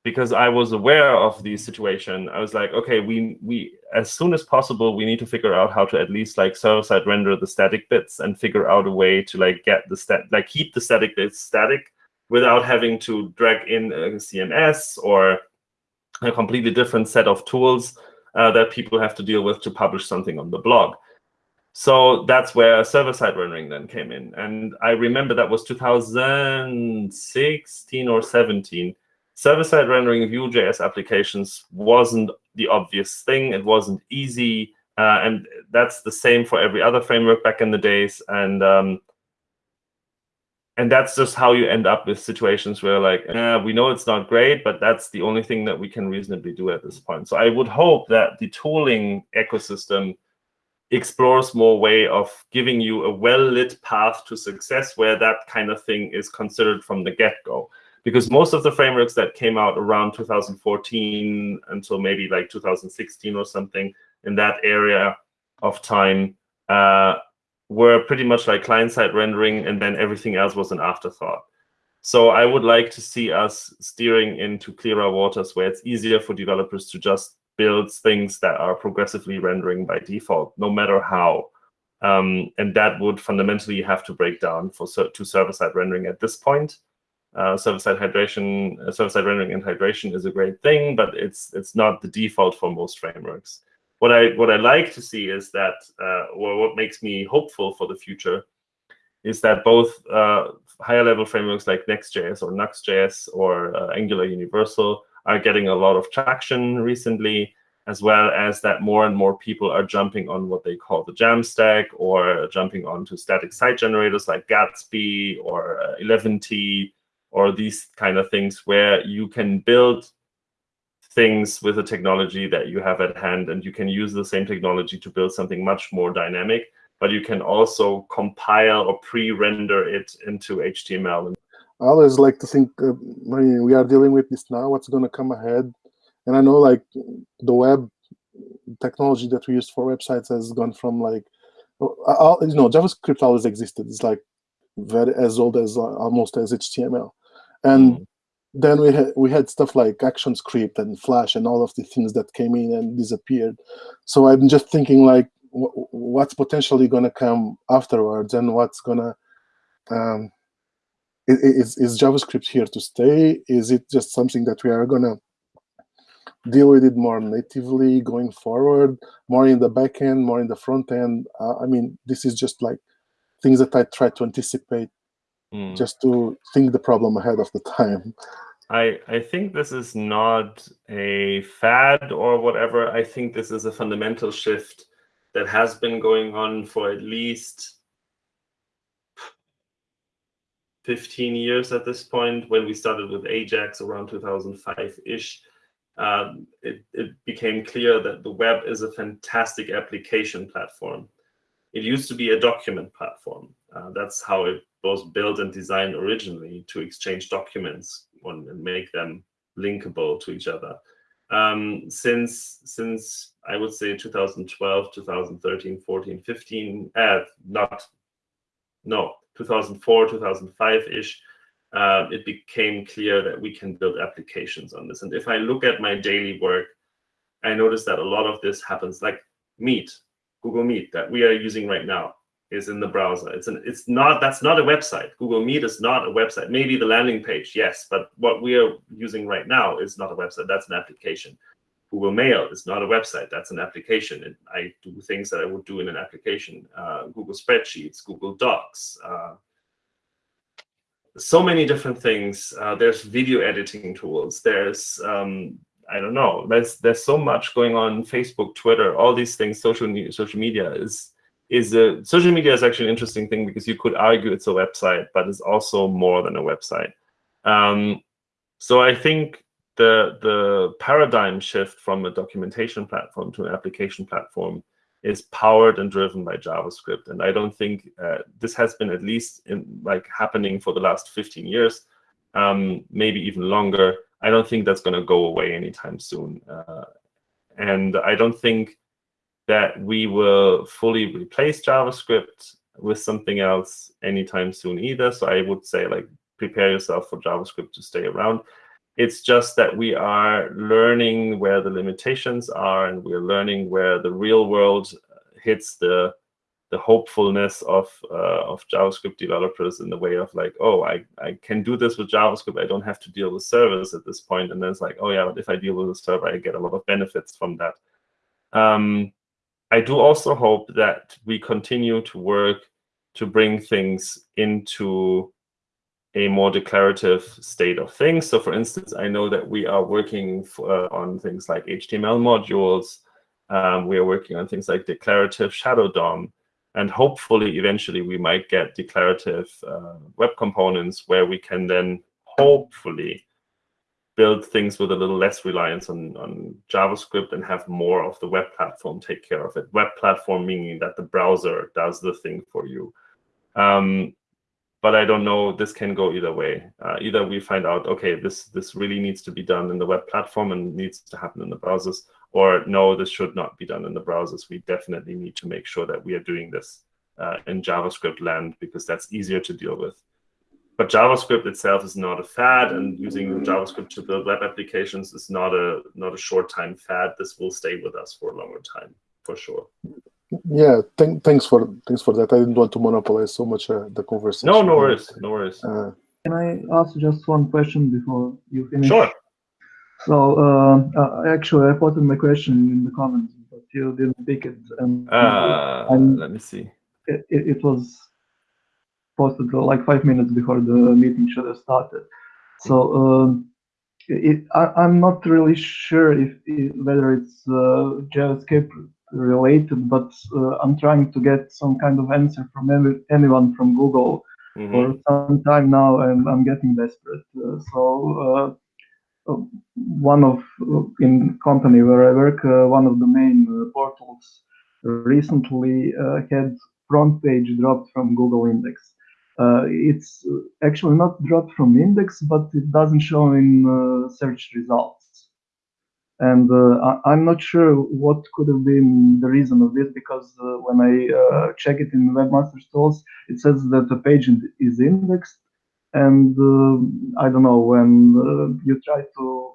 because I was aware of the situation, I was like, okay, we we as soon as possible we need to figure out how to at least like server side render the static bits and figure out a way to like get the stat like keep the static bits static without having to drag in a CMS or a completely different set of tools uh, that people have to deal with to publish something on the blog. So that's where server-side rendering then came in. And I remember that was 2016 or 17. Server-side rendering of Vue.js applications wasn't the obvious thing. It wasn't easy. Uh, and that's the same for every other framework back in the days. And um, and that's just how you end up with situations where like eh, we know it's not great but that's the only thing that we can reasonably do at this point. So i would hope that the tooling ecosystem explores more way of giving you a well-lit path to success where that kind of thing is considered from the get-go. Because most of the frameworks that came out around 2014 until maybe like 2016 or something in that area of time uh, were pretty much like client-side rendering, and then everything else was an afterthought. So I would like to see us steering into clearer waters where it's easier for developers to just build things that are progressively rendering by default, no matter how. Um, and that would fundamentally have to break down for to server-side rendering at this point. Uh, server-side hydration, uh, server-side rendering and hydration is a great thing, but it's it's not the default for most frameworks what I what I like to see is that, uh, or what makes me hopeful for the future, is that both uh, higher level frameworks like Next.js or Nuxt.js or uh, Angular Universal are getting a lot of traction recently, as well as that more and more people are jumping on what they call the Jamstack or jumping onto static site generators like Gatsby or 11ty. or these kind of things where you can build things with the technology that you have at hand and you can use the same technology to build something much more dynamic but you can also compile or pre-render it into html I always like to think uh, we are dealing with this now, what's going to come ahead. And I know like the web technology that we use for websites has gone from like, uh, you know, JavaScript always existed. It's like very as old as uh, almost as HTML. And mm. Then we had we had stuff like ActionScript and Flash and all of the things that came in and disappeared. So I'm just thinking like, what's potentially going to come afterwards and what's going to um, is, is JavaScript here to stay? Is it just something that we are going to deal with it more natively going forward, more in the back end, more in the front end? Uh, I mean, this is just like things that I try to anticipate mm. just to think the problem ahead of the time. I, I think this is not a fad or whatever. I think this is a fundamental shift that has been going on for at least 15 years at this point. When we started with Ajax around 2005-ish, um, it, it became clear that the web is a fantastic application platform. It used to be a document platform. Uh, that's how it was built and designed originally to exchange documents and make them linkable to each other. Um, since since I would say 2012, 2013, 14, 15, uh, not no, 2004, 2005-ish, uh, it became clear that we can build applications on this. And if I look at my daily work, I notice that a lot of this happens like Meet, Google Meet that we are using right now is in the browser. It's an it's not that's not a website. Google Meet is not a website. Maybe the landing page, yes, but what we are using right now is not a website. That's an application. Google Mail is not a website. That's an application. And I do things that I would do in an application. Uh, Google Spreadsheets, Google Docs. Uh, so many different things. Uh, there's video editing tools. There's, um, I don't know, there's, there's so much going on. Facebook, Twitter, all these things, social, social media is, is a, social media is actually an interesting thing because you could argue it's a website, but it's also more than a website. Um, so I think the the paradigm shift from a documentation platform to an application platform is powered and driven by JavaScript. And I don't think uh, this has been at least in like happening for the last 15 years, um, maybe even longer. I don't think that's going to go away anytime soon. Uh, and I don't think that we will fully replace JavaScript with something else anytime soon either. So I would say like prepare yourself for JavaScript to stay around. It's just that we are learning where the limitations are, and we're learning where the real world hits the the hopefulness of uh, of JavaScript developers in the way of like, oh, I, I can do this with JavaScript. I don't have to deal with servers at this point. And then it's like, oh yeah, but if I deal with a server, I get a lot of benefits from that. Um, I do also hope that we continue to work to bring things into a more declarative state of things. So for instance, I know that we are working for, uh, on things like HTML modules. Um, we are working on things like declarative shadow DOM. And hopefully, eventually, we might get declarative uh, web components where we can then hopefully build things with a little less reliance on, on JavaScript and have more of the web platform take care of it. Web platform meaning that the browser does the thing for you. Um, but I don't know. This can go either way. Uh, either we find out, okay, this this really needs to be done in the web platform and needs to happen in the browsers, or no, this should not be done in the browsers. We definitely need to make sure that we are doing this uh, in JavaScript land because that's easier to deal with. But JavaScript itself is not a fad, and using JavaScript to build web applications is not a not a short time fad. This will stay with us for a longer time, for sure. Yeah, th thanks for thanks for that. I didn't want to monopolize so much uh, the conversation. No, no worries, no worries. Uh, Can I ask just one question before you finish? Sure. So uh, uh, actually, I posted my question in the comments, but you didn't pick it. And, uh, and let me see. It, it, was posted like five minutes before the meeting should have started. So um, it, I, am not really sure if, if whether it's uh, JavaScript related, but uh, I'm trying to get some kind of answer from every, anyone from Google Mhm. for some time now, and I'm getting desperate. Uh, so uh, one of uh, in company where I work, uh, one of the main uh, portals recently uh, had front page dropped from Google Index. Uh, it's actually not dropped from index, but it doesn't show in uh, search results. And uh, I'm not sure what could have been the reason of this because when I check it in Webmaster Tools, it says that the page is indexed. And I don't know when you try to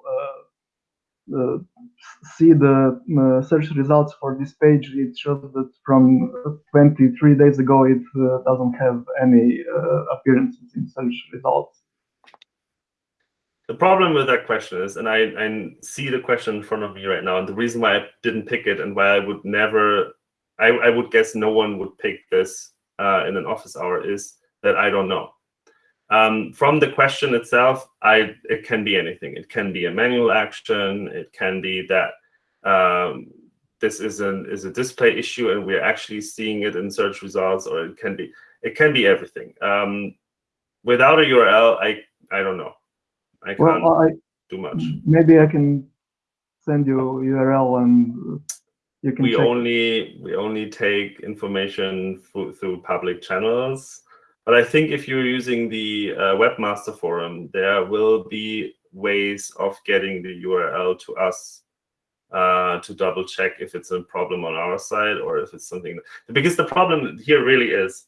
see the uh, search results for this page, it shows that from uh, 23 days ago, it uh, doesn't have any uh, appearances in search results. The problem with that question is, and I, I see the question in front of me right now, and the reason why I didn't pick it and why I would never, I, I would guess no one would pick this uh, in an office hour is that I don't know. Um, from the question itself, I it can be anything. It can be a manual action. It can be that um, this is an is a display issue and we're actually seeing it in search results, or it can be it can be everything. Um, without a URL, I I don't know. I can't Well, I do much. maybe I can send you URL and you can We check. only we only take information through, through public channels. But I think if you're using the uh, webmaster forum, there will be ways of getting the URL to us uh, to double check if it's a problem on our side or if it's something. Because the problem here really is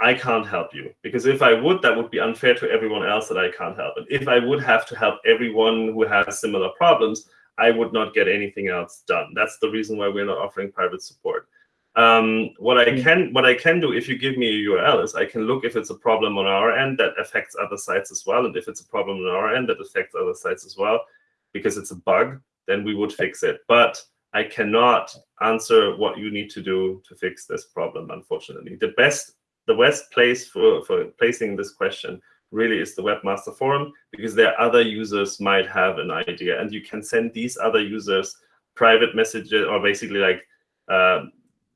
I can't help you. Because if I would, that would be unfair to everyone else that I can't help. And if I would have to help everyone who has similar problems, I would not get anything else done. That's the reason why we're not offering private support. Um, what I Mm. can what I can do if you give me a URL is I can look if it's a problem on our end that affects other sites as well, and if it's a problem on our end that affects other sites as well, because it's a bug, then we would fix it. But I cannot answer what you need to do to fix this problem, unfortunately. The best the best place for, for placing this question really is the webmaster forum because there other users might have an idea and you can send these other users private messages or basically like um,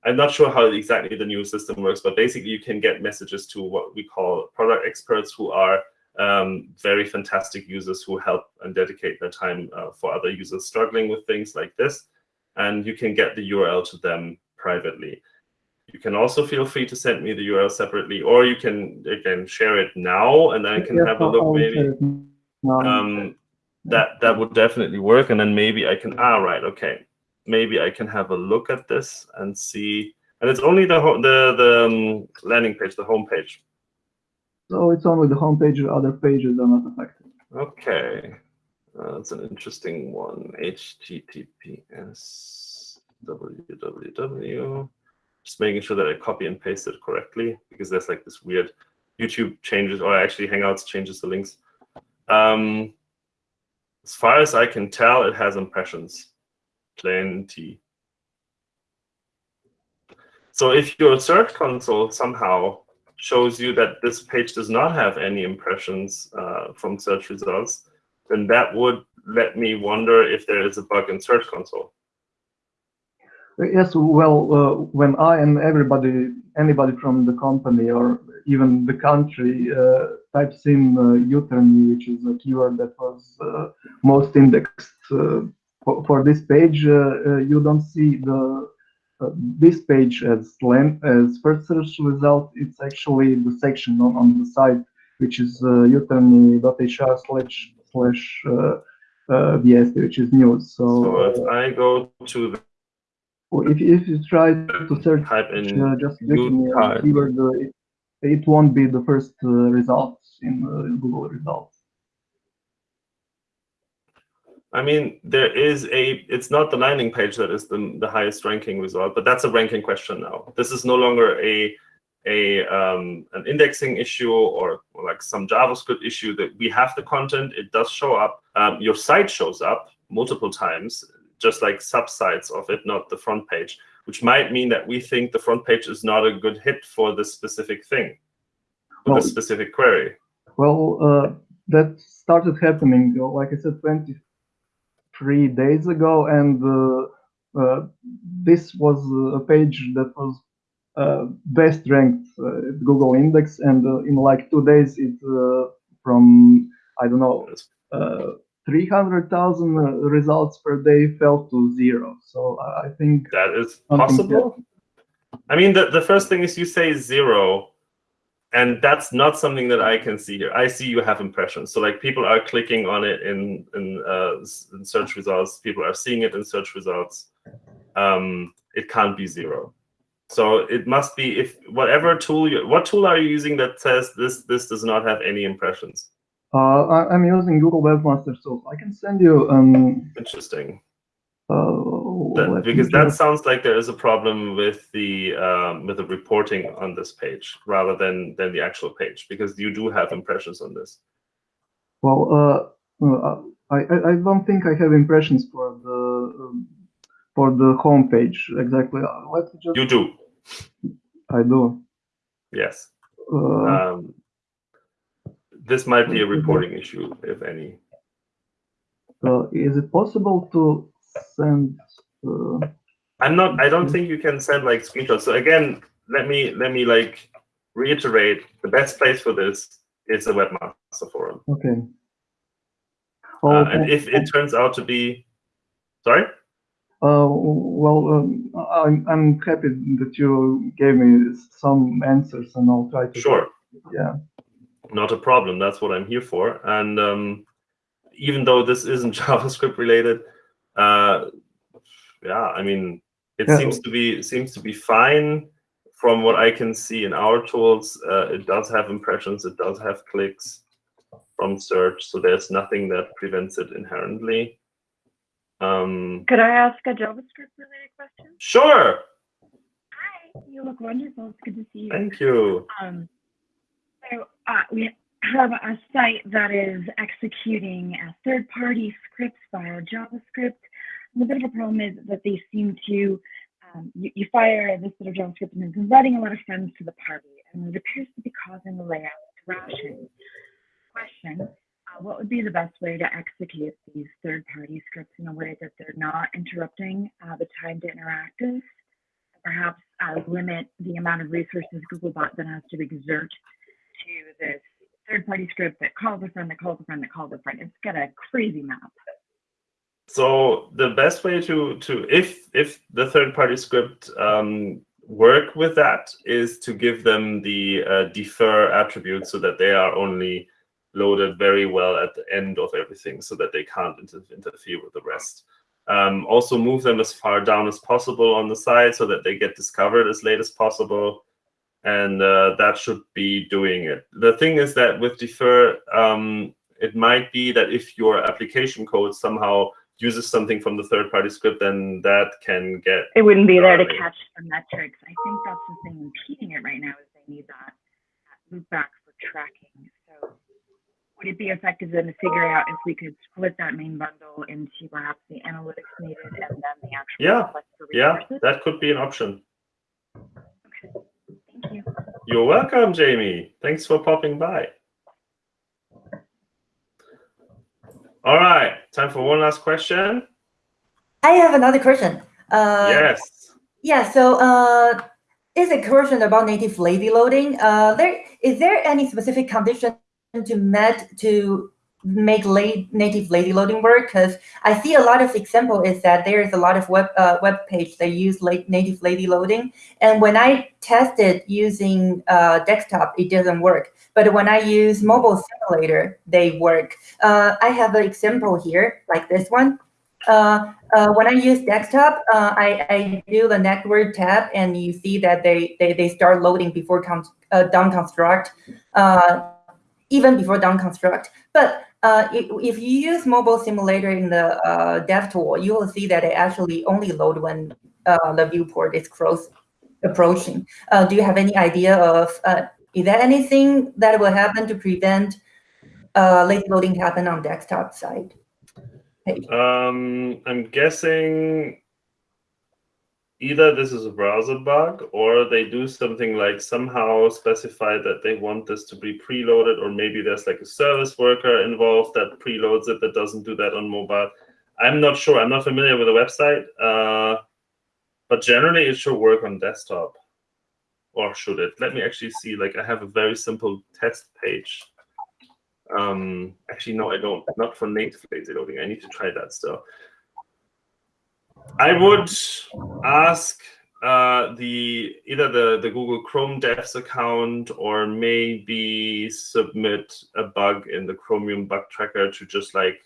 i'm not sure how exactly the new system works but basically you can get messages to what we call product experts who are um, very fantastic users who help and dedicate their time uh, for other users struggling with things like this and you can get the url to them privately you can also feel free to send me the URL separately, or you can again share it now, and I can Yes, have a look. Maybe share it now. um, that that would definitely work, and then maybe I can. Ah, right, okay. Maybe I can have a look at this and see. And it's only the the the um, landing page, the home page. So it's only the home homepage, other pages are not affected. Okay, uh, that's an interesting one. HTTPS www. Just making sure that I copy and paste it correctly because there's like this weird YouTube changes or actually Hangouts changes the links. Um, as far as I can tell, it has impressions, plenty. So if your search console somehow shows you that this page does not have any impressions uh, from search results, then that would let me wonder if there is a bug in Search Console. Yes, well, uh, when I and everybody, anybody from the company or even the country uh, types in uh, Jutarnji, which is a keyword that was uh, most indexed uh, for, for this page, uh, uh, you don't see the uh, this page as as first search result. It's actually the section on, on the site, which is uh, jutarnji.hr slash slash uh, uh, VST, which is news. So, So uh, if I go to the if, if you try to search type in uh, just keyword, uh, it, it won't be the first uh, results in uh, Google results. I mean, there is a, it's not the landing page that is the, the highest ranking result, but that's a ranking question now. This is no longer a, a um, an indexing issue or, or like some JavaScript issue that we have the content, it does show up. Um, your site shows up multiple times, just like subsites of it, not the front page, which might mean that we think the front page is not a good hit for this specific thing, for Well- this specific query. Well, uh, that started happening, like I said, 23 days ago, and uh, uh, this was a page that was uh, best ranked uh, Google Index, and uh, in like two days, it uh, from I don't know uh, 300,000 uh, results per day fell to zero. So I think That is possible. I mean, the, the first thing is you say zero, and that's not something that I can see here. I see you have impressions. So like people are clicking on it in in, uh, in search results. People are seeing it in search results. Um, it can't be zero. So it must be if whatever tool you what tool are you using that says this this does not have any impressions. uh, I, I'm using Google Webmaster Tools. I can send you um Interesting. Uh, That- because that sounds like there is a problem with the um, with the reporting on this page rather than than the actual page because you do have impressions on this. Well, uh, uh, I, I don't think I have impressions for the um, for the home page exactly. Uh, Let me just. You do, I do. yes. Uh, Um, this might be a reporting issue, if any. uh, is it possible to send? Uh, I'm not. I don't think you can send like screenshots. So again, let me let me like reiterate: the best place for this is the webmaster forum. okay. Uh, Oh, and if it turns out to be, sorry. Uh, well, um, I'm I'm happy that you gave me some answers, and I'll try to. Sure. Yeah. not a problem. That's what I'm here for. And um, even though this isn't JavaScript related, uh, yeah, I mean, it Yeah. seems to be seems to be fine from what I can see in our tools. Uh, it does have impressions. It does have clicks from search. So there's nothing that prevents it inherently. Um, Could I ask a JavaScript related question? sure. Hi, you look wonderful. It's good to see you. Thank you. Um, so uh, we have a site that is executing a third-party scripts via JavaScript. And the bit of a problem is that they seem to um, you, you fire this bit of JavaScript and it's inviting a lot of friends to the party, and it appears to be causing the layout crashing. Question: uh, What would be the best way to execute these third-party scripts in a way that they're not interrupting uh, the time to interactive? Perhaps uh, limit the amount of resources Googlebot then has to exert to this third-party script that calls a friend, that calls a friend, that calls a friend. It's got a crazy map. So the best way to to if if the third party script um, work with that is to give them the uh, defer attribute so that they are only loaded very well at the end of everything so that they can't inter- interfere with the rest. Um, also move them as far down as possible on the side so that they get discovered as late as possible. And uh, that should be doing it. The thing is that with defer, um, it might be that if your application code somehow uses something from the third party script, then that can get It wouldn't be there to catch the metrics. I think that's the thing impeding it right now is they need that, that loop back for tracking. So would it be effective then to figure out if we could split that main bundle into perhaps the analytics needed and then the actual Yeah, yeah, that could be an option. You. You're welcome, Jamie. Thanks for popping by. All right, time for one last question. I have another question. Uh, yes. Yeah, so uh, is a question about native lazy loading. Uh, there is there any specific condition to met to make late native lazy loading work? Because I see a lot of example is that there is a lot of web uh, web page that use late native lazy loading, and when I tested using uh, desktop, it doesn't work. But when I use mobile simulator, they work. Uh, I have an example here, like this one. Uh, uh, when I use desktop, uh, I, I do the network tab, and you see that they they, they start loading before con- down construct, even before down construct. But uh, if, you use mobile simulator in the uh, dev tool, you will see that it actually only load when uh, the viewport is close approaching. Uh, do you have any idea of uh, is there anything that will happen to prevent uh, lazy loading happen on desktop side? page? Um, I'm guessing either this is a browser bug or they do something like somehow specify that they want this to be preloaded, or maybe there's like a service worker involved that preloads it that doesn't do that on mobile. I'm not sure. I'm not familiar with the website, uh, but generally it should work on desktop. or should it? Let me actually see. Like I have a very simple test page. Um, actually, no, I don't. Not for native lazy loading. I need to try that still. I would ask uh, the either the the Google Chrome Devs account or maybe submit a bug in the Chromium bug tracker to just like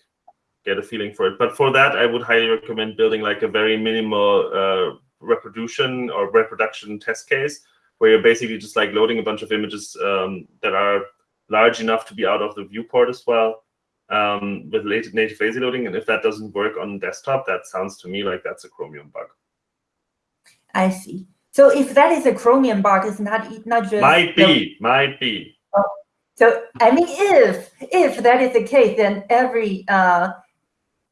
get a feeling for it. But for that, I would highly recommend building like a very minimal uh, reproduction or reproduction test case where you're basically just like loading a bunch of images um, that are large enough to be out of the viewport as well um, with native lazy loading. And if that doesn't work on desktop, that sounds to me like that's a Chromium bug. I see. So if that is a Chromium bug, it's not not just might be, might be. Oh, so I mean, if if that is the case, then every uh,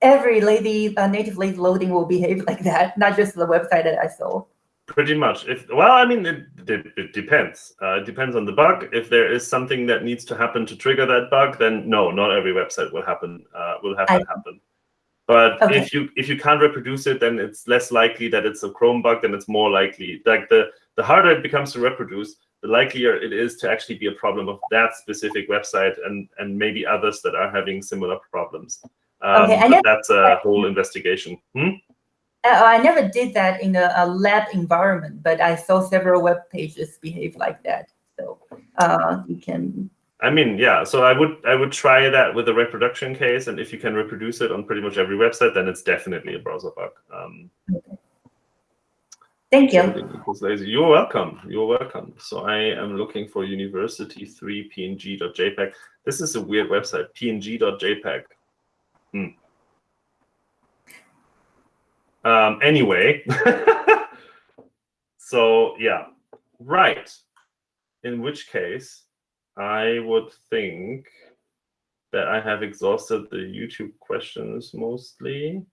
every lazy uh, native lazy loading will behave like that, not just the website that I saw. Pretty much. If well, I mean, it, it, it depends. Uh, it depends on the bug. If there is something that needs to happen to trigger that bug, then no, not every website will happen. Uh, will have I, that happen. But okay. if you if you can't reproduce it, then it's less likely that it's a Chrome bug. Then it's more likely like the the harder it becomes to reproduce, the likelier it is to actually be a problem of that specific website and and maybe others that are having similar problems. Um, okay, but that's a whole investigation. Hmm? Uh, I never did that in a, a, lab environment, but I saw several web pages behave like that. So uh, you can. I mean, yeah. So I would I would try that with a reproduction case, and if you can reproduce it on pretty much every website, then it's definitely a browser bug. Um, okay. Thank you. You're welcome. You're welcome. So I am looking for university3png.jpg. This is a weird website, png.jpg. Hmm. Um, anyway, so yeah, right. In which case, I would think that I have exhausted the YouTube questions mostly.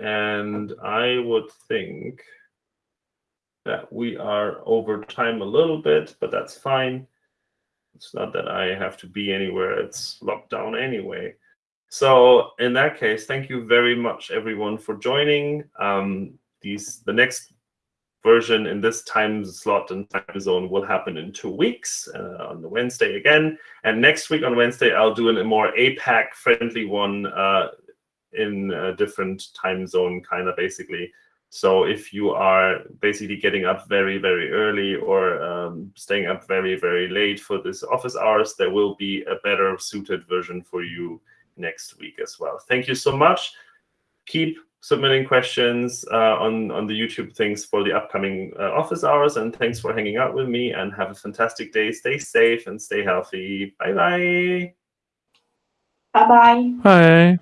And I would think that we are over time a little bit, but that's fine. It's not that I have to be anywhere. It's locked down anyway. So in that case, thank you very much, everyone, for joining. Um, these the next version in this time slot and time zone will happen in two weeks uh, on the Wednesday again. And next week on Wednesday, I'll do a more APAC friendly one uh, in a different time zone, kind of basically. So if you are basically getting up very, very early or um, staying up very, very late for this office hours, there will be a better suited version for you next week as well. Thank you so much. Keep submitting questions uh, on, on the YouTube things for the upcoming uh, office hours. And thanks for hanging out with me and have a fantastic day. Stay safe and stay healthy. Bye-bye. Bye-bye. Bye.